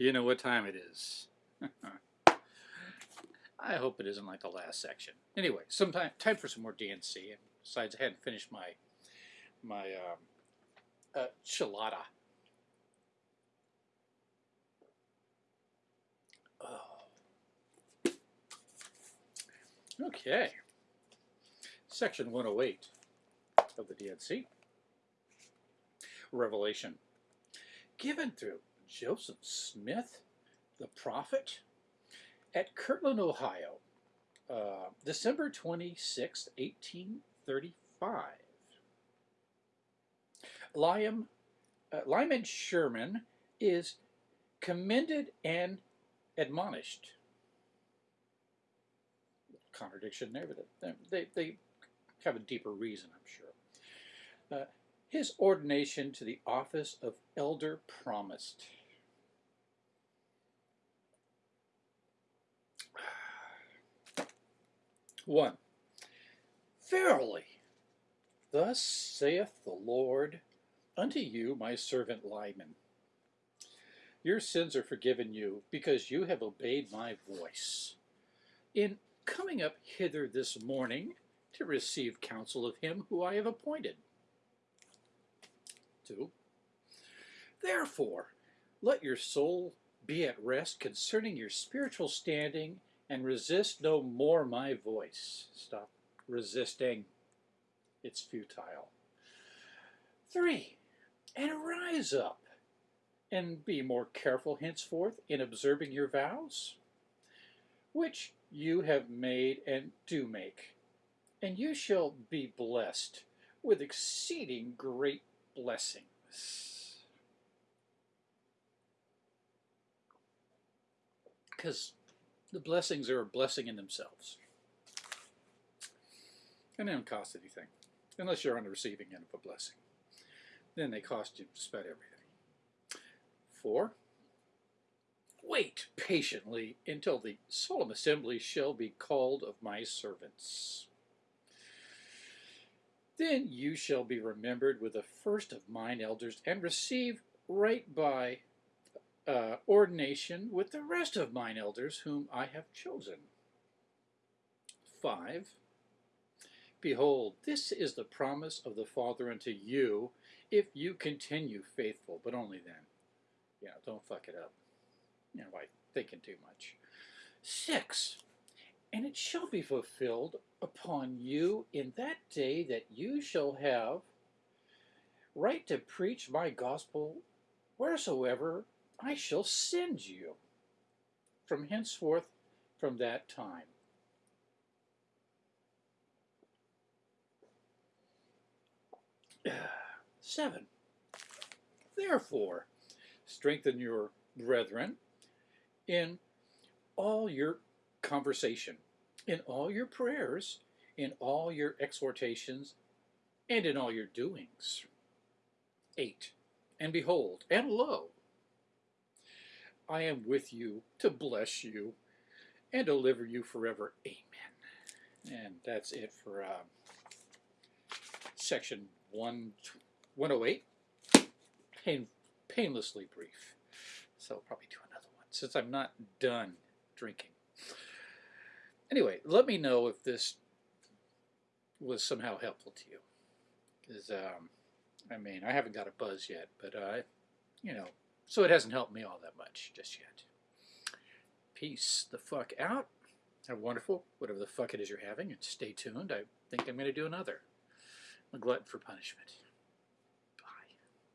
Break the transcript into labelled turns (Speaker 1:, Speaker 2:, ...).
Speaker 1: You know what time it is. I hope it isn't like the last section. Anyway, sometime time for some more D&C. And besides, I hadn't finished my my um, uh, chilada. Oh. Okay. Section 108 of the D&C. Revelation. Given through Joseph Smith, the prophet, at Kirtland, Ohio, uh, December 26, 1835. Lyman, uh, Lyman Sherman is commended and admonished. Contradiction there, but they, they have a deeper reason, I'm sure. Uh, his ordination to the office of elder promised. One, verily, thus saith the Lord unto you, my servant Lyman. Your sins are forgiven you because you have obeyed my voice. In coming up hither this morning to receive counsel of him who I have appointed. 2. Therefore, let your soul be at rest concerning your spiritual standing and resist no more my voice. Stop resisting. It's futile. 3. And rise up and be more careful henceforth in observing your vows, which you have made and do make, and you shall be blessed with exceeding great blessings. Because the blessings are a blessing in themselves. And they don't cost anything, unless you're on the receiving end of a blessing. Then they cost you just about everything. Four, wait patiently until the solemn assembly shall be called of my servants. Then you shall be remembered with the first of mine elders, and receive right by uh, ordination with the rest of mine elders whom I have chosen. 5. Behold, this is the promise of the Father unto you, if you continue faithful, but only then. Yeah, don't fuck it up. You know, by thinking too much. 6. And it shall be fulfilled upon you in that day that you shall have right to preach my gospel wheresoever I shall send you from henceforth from that time. Seven. Therefore, strengthen your brethren in all your conversation, in all your prayers, in all your exhortations, and in all your doings. 8. And behold, and lo, I am with you to bless you and deliver you forever. Amen. And that's it for uh, section one, 108. Pain, painlessly brief. So I'll probably do another one since I'm not done drinking. Anyway, let me know if this was somehow helpful to you. Because, um, I mean, I haven't got a buzz yet, but, uh, you know, so it hasn't helped me all that much just yet. Peace the fuck out. Have wonderful, whatever the fuck it is you're having, and stay tuned. I think I'm going to do another. I'm a glutton for punishment.